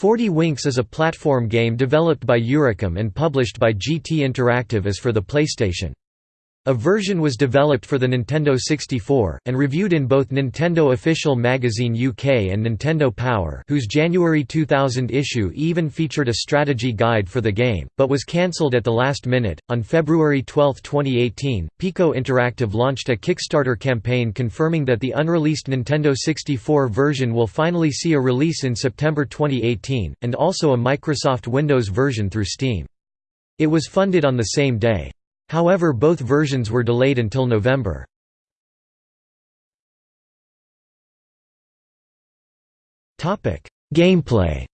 40 Winks is a platform game developed by Eurocom and published by GT Interactive as for the PlayStation. A version was developed for the Nintendo 64, and reviewed in both Nintendo Official Magazine UK and Nintendo Power whose January 2000 issue even featured a strategy guide for the game, but was cancelled at the last minute. On February 12, 2018, Piko Interactive launched a Kickstarter campaign confirming that the unreleased Nintendo 64 version will finally see a release in September 2018, and also a Microsoft Windows version through Steam. It was funded on the same day. However both versions were delayed until November. Gameplay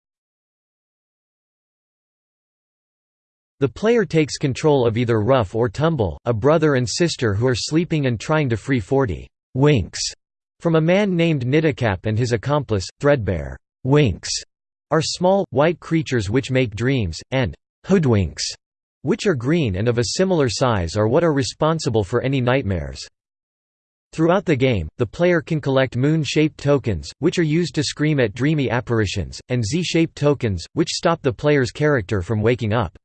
The player takes control of either Rough or Tumble, a brother and sister who are sleeping and trying to free 40 «winks» from a man named NiteKap and his accomplice, Threadbare. «Winks» are small, white creatures which make dreams, and «hoodwinks» which are green and of a similar size are what are responsible for any nightmares. Throughout the game, the player can collect moon-shaped tokens, which are used to scream at dreamy apparitions, and Z-shaped tokens, which stop the player's character from waking up.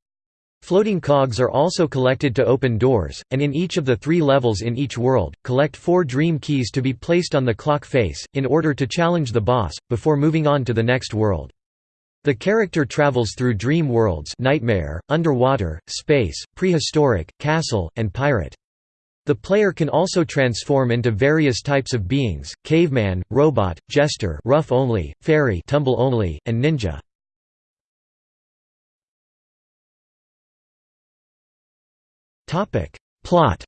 Floating cogs are also collected to open doors, and in each of the three levels in each world, collect four dream keys to be placed on the clock face, in order to challenge the boss, before moving on to the next world. The character travels through dream worlds nightmare, underwater, space, prehistoric, castle, and pirate. The player can also transform into various types of beings, caveman, robot, jester rough only, fairy tumble only, and ninja. Plot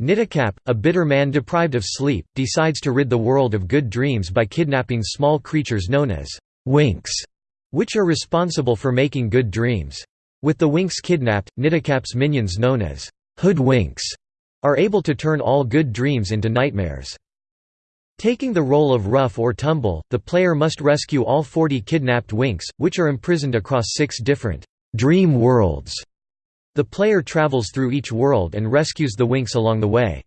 NiteKap, a bitter man deprived of sleep, decides to rid the world of good dreams by kidnapping small creatures known as winks, which are responsible for making good dreams. With the winks kidnapped, NiteKap's minions known as hoodwinks are able to turn all good dreams into nightmares. Taking the role of rough or tumble, the player must rescue all 40 kidnapped winks, which are imprisoned across six different dream worlds. The player travels through each world and rescues the Winks along the way.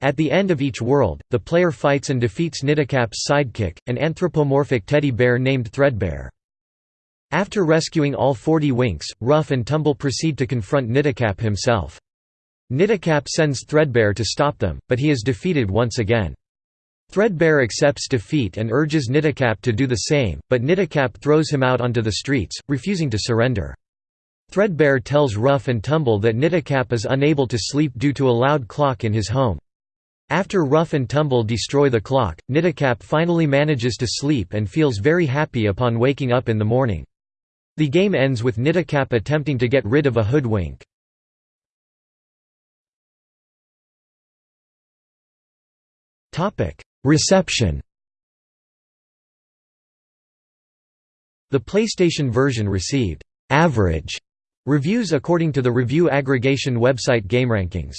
At the end of each world, the player fights and defeats NiteKap's sidekick, an anthropomorphic teddy bear named Threadbare. After rescuing all 40 Winks, Rough and Tumble proceed to confront NiteKap himself. NiteKap sends Threadbare to stop them, but he is defeated once again. Threadbare accepts defeat and urges NiteKap to do the same, but NiteKap throws him out onto the streets, refusing to surrender. Threadbare tells Rough and Tumble that NiteKap is unable to sleep due to a loud clock in his home. After Rough and Tumble destroy the clock, NiteKap finally manages to sleep and feels very happy upon waking up in the morning. The game ends with NiteKap attempting to get rid of a hoodwink. Reception The PlayStation version received «average» Reviews according to the review aggregation website GameRankings